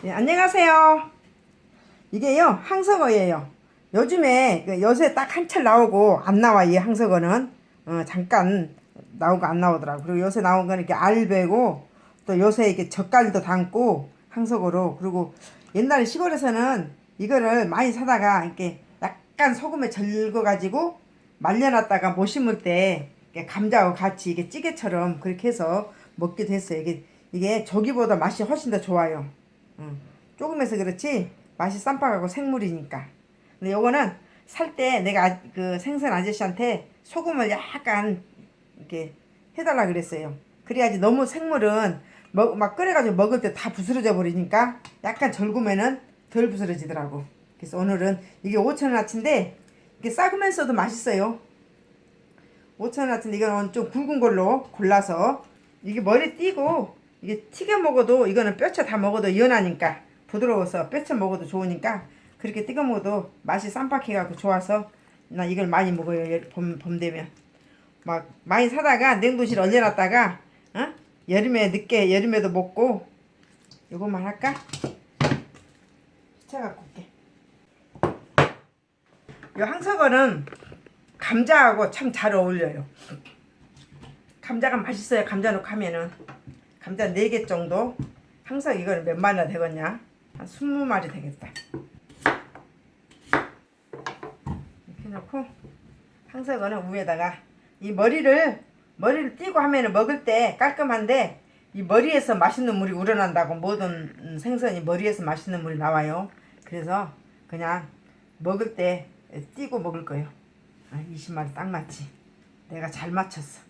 네, 안녕하세요. 이게요, 항석어예요. 요즘에 그 요새 딱 한철 나오고 안 나와, 이 항석어는. 어, 잠깐 나오고 안 나오더라고. 그리고 요새 나온 거는 이렇게 알배고, 또 요새 이렇게 젓갈도 담고, 항석어로. 그리고 옛날에 시골에서는 이거를 많이 사다가 이렇게 약간 소금에 절거가지고 말려놨다가 못 심을 때 감자하고 같이 이게 찌개처럼 그렇게 해서 먹기도 했어요. 이게, 이게 조기보다 맛이 훨씬 더 좋아요. 응. 조금해서 그렇지 맛이 쌈박하고 생물이니까. 근데 요거는 살 때 내가 아- 그 생선 아저씨한테 소금을 약간 이렇게 해달라 그랬어요. 그래야지 너무 생물은 먹, 막 끓여가지고 먹을 때 다 부스러져 버리니까 약간 절구면은 덜 부스러지더라고. 그래서 오늘은 이게 5천원어치인데 이게 싹으면서도 맛있어요. 5천원어치인데 이거는 좀 굵은 걸로 골라서 이게 머리 띄고 이게 튀겨 먹어도 이거는 뼈채 다 먹어도 연하니까 부드러워서 뼈채 먹어도 좋으니까 그렇게 튀겨 먹어도 맛이 쌈박해갖고 좋아서 나 이걸 많이 먹어요 여- 봄, 봄 되면 막 많이 사다가 냉동실 얼려놨다가 어? 여름에 늦게 여름에도 먹고 요것만 할까? 시쳐갖고 올게 요 항석어는 감자하고 참 잘 어울려요 감자가 맛있어요 감자 넣고 하면은 감자 4개 정도? 항상 이거는 몇 마리나 되겠냐? 한 20마리 되겠다. 이렇게 넣고 항상 이거는 위에다가 이 머리를 머리를 띄고 하면은 먹을 때 깔끔한데 이 머리에서 맛있는 물이 우러난다고 모든 음, 생선이 머리에서 맛있는 물이 나와요. 그래서 그냥 먹을 때 띄고 먹을 거예요. 아, 20마리 딱 맞지. 내가 잘 맞췄어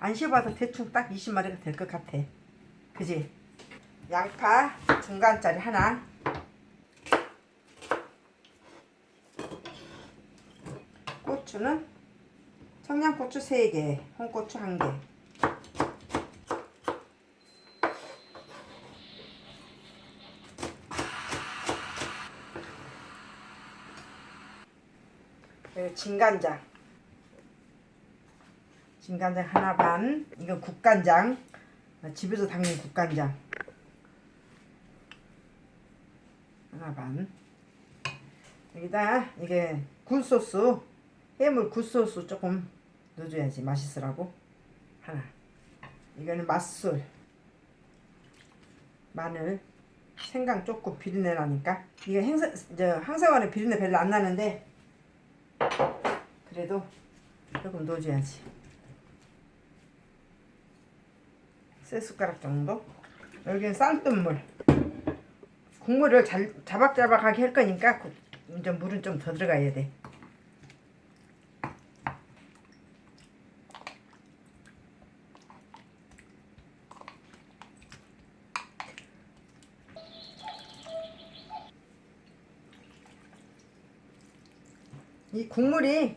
안 씹어도 대충 딱 20마리가 될 것 같아. 그지? 양파 중간짜리 하나. 고추는 청양고추 3개, 홍고추 1개. 그리고 진간장. 진간장 하나 반. 이건 국간장. 아, 집에서 담근 국간장. 하나 반. 여기다 이게 굴소스 해물 굴소스 조금 넣어줘야지 맛있으라고. 하나. 이거는 맛술. 마늘. 생강 조금 비린내 나니까. 이게 항상원에 비린내 별로 안 나는데 그래도 조금 넣어줘야지 세 숟가락 정도 여기는 쌀뜨물 국물을 잘 자박자박하게 할 거니까 그- 이제 물은 좀 더 들어가야 돼 이 국물이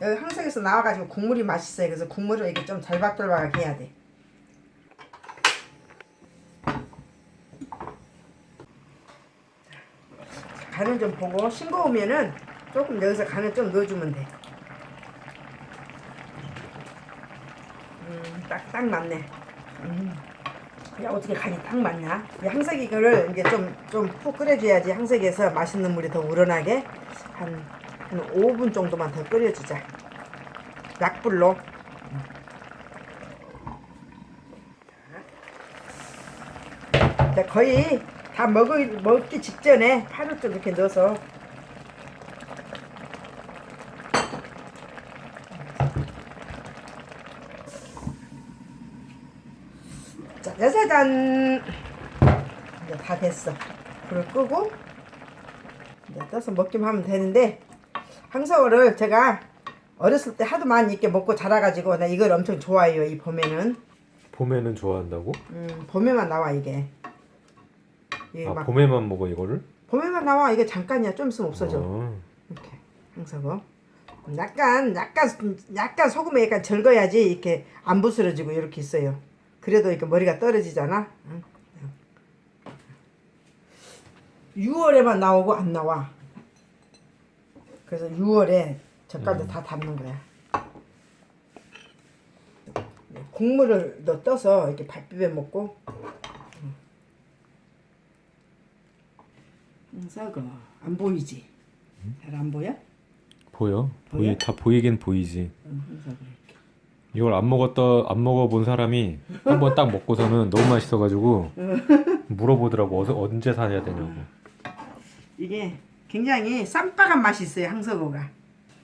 여기 항석에서 나와가지고 국물이 맛있어요. 그래서 국물을 이렇게 좀 잘박잘박하게 해야 돼. 간을 좀 보고 싱거우면은 조금 여기서 간을 좀 넣어주면 돼. 음, 딱, 딱 맞네. 음. 야, 어떻게 간이 딱 맞냐? 이 항석이 이거를 이제 좀, 좀 푹 끓여줘야지 항석에서 맛있는 물이 더 우러나게 한, 한 5분 정도만 더 끓여주자. 약불로. 자, 거의 다 먹을, 먹기 직전에 파를 좀 이렇게 넣어서. 자, 짜자잔. 이제 다 됐어. 불을 끄고 이제 떠서 먹기만 하면 되는데 항서어를 제가 어렸을 때 하도 많이 이렇게 먹고 자라가지고 나 이걸 엄청 좋아해요 이 봄에는. 봄에는 좋아한다고? 음, 봄에만 나와 이게 이게 아막 봄에만 먹어 이거를? 봄에만 나와? 이게 잠깐이야. 좀 있으면 없어져. 어. 이렇게. 항서거 약간 약간 약간 소금에 약간 절거야지 이렇게 안 부스러지고 이렇게 있어요. 그래도 이렇게 머리가 떨어지잖아? 응? 6월에만 나오고 안 나와. 그래서 6월에 젓갈도 음. 다 담는 거야. 국물을 넣어 떠서 이렇게 밥 비벼 먹고 항석어 안 보이지? 잘 안 보여? 보여? 보이 보여? 다 보이긴 보이지. 이렇게. 이걸 안 먹었다 안 먹어본 사람이 한 번 딱 먹고서는 너무 맛있어가지고 물어보더라고 어서 언제 사야 되냐고. 이게 굉장히 쌈박한 맛이 있어요 항석어가.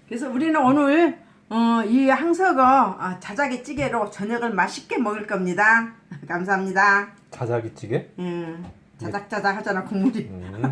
그래서 우리는 오늘 어, 이 항석어 어, 자작이 찌개로 저녁을 맛있게 먹을 겁니다. 감사합니다. 자자기찌개? 음, 자작자작 하잖아 국물이. 음.